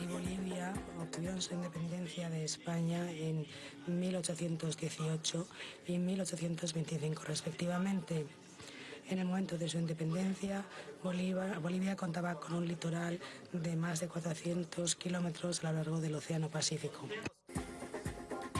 Y Bolivia obtuvieron su independencia de España en 1818 y 1825 respectivamente. En el momento de su independencia, Bolivia contaba con un litoral de más de 400 kilómetros a lo largo del Océano Pacífico.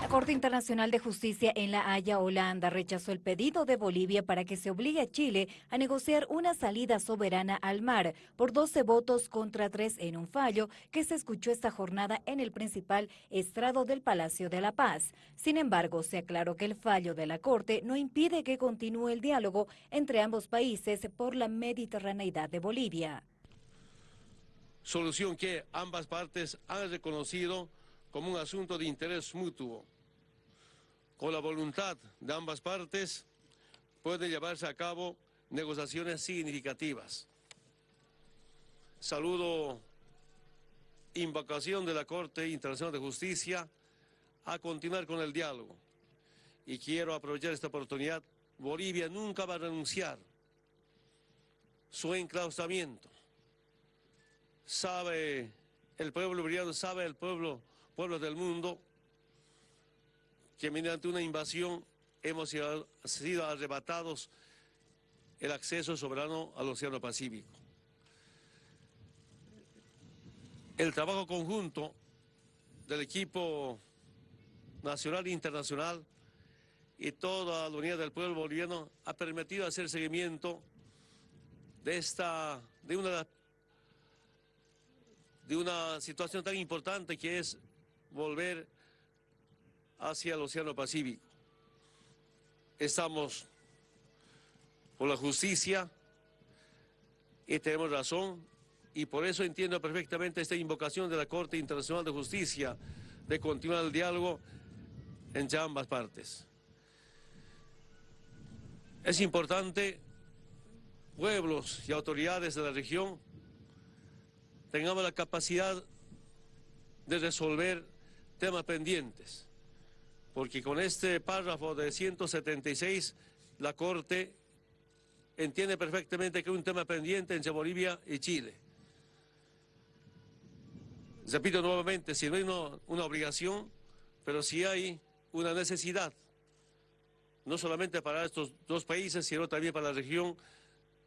La Corte Internacional de Justicia en La Haya, Holanda, rechazó el pedido de Bolivia para que se obligue a Chile a negociar una salida soberana al mar por 12 votos contra 3 en un fallo que se escuchó esta jornada en el principal estrado del Palacio de la Paz. Sin embargo, se aclaró que el fallo de la Corte no impide que continúe el diálogo entre ambos países por la mediterraneidad de Bolivia. Solución que ambas partes han reconocido como un asunto de interés mutuo con la voluntad de ambas partes, pueden llevarse a cabo negociaciones significativas. Saludo invocación de la Corte Internacional de Justicia a continuar con el diálogo. Y quiero aprovechar esta oportunidad. Bolivia nunca va a renunciar su enclaustramiento. Sabe el pueblo boliviano, sabe el pueblo, pueblo del mundo, que mediante una invasión hemos sido arrebatados el acceso soberano al Océano Pacífico. El trabajo conjunto del equipo nacional e internacional y toda la unidad del pueblo boliviano ha permitido hacer seguimiento de esta, de una, de una situación tan importante que es volver hacia el Océano Pacífico. Estamos por la justicia y tenemos razón y por eso entiendo perfectamente esta invocación de la Corte Internacional de Justicia de continuar el diálogo entre ambas partes. Es importante pueblos y autoridades de la región tengamos la capacidad de resolver temas pendientes porque con este párrafo de 176 la Corte entiende perfectamente que es un tema pendiente entre Bolivia y Chile. Repito nuevamente, si no hay una, obligación, pero si hay una necesidad, no solamente para estos dos países, sino también para la región,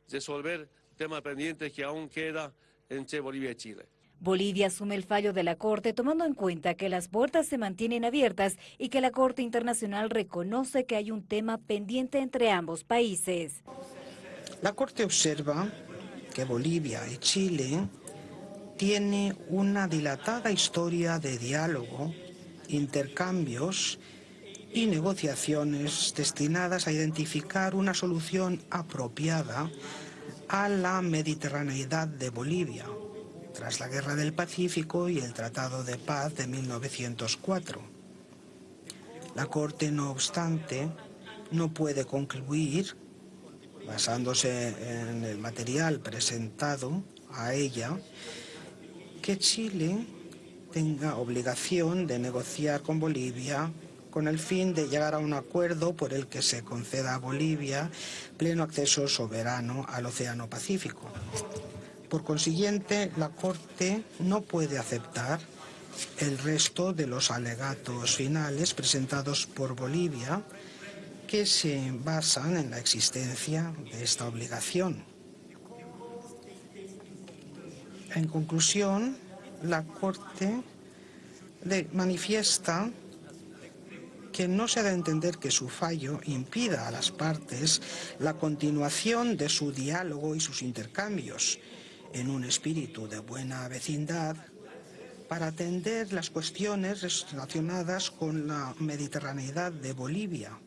resolver temas pendientes que aún queda entre Bolivia y Chile. Bolivia asume el fallo de la Corte tomando en cuenta que las puertas se mantienen abiertas y que la Corte Internacional reconoce que hay un tema pendiente entre ambos países. La Corte observa que Bolivia y Chile tienen una dilatada historia de diálogo, intercambios y negociaciones destinadas a identificar una solución apropiada a la mediterraneidad de Bolivia tras la Guerra del Pacífico y el Tratado de Paz de 1904. La Corte, no obstante, no puede concluir, basándose en el material presentado a ella, que Chile tenga obligación de negociar con Bolivia con el fin de llegar a un acuerdo por el que se conceda a Bolivia pleno acceso soberano al Océano Pacífico. Por consiguiente, la Corte no puede aceptar el resto de los alegatos finales presentados por Bolivia que se basan en la existencia de esta obligación. En conclusión, la Corte manifiesta que no se da a entender que su fallo impida a las partes la continuación de su diálogo y sus intercambios, en un espíritu de buena vecindad para atender las cuestiones relacionadas con la mediterraneidad de Bolivia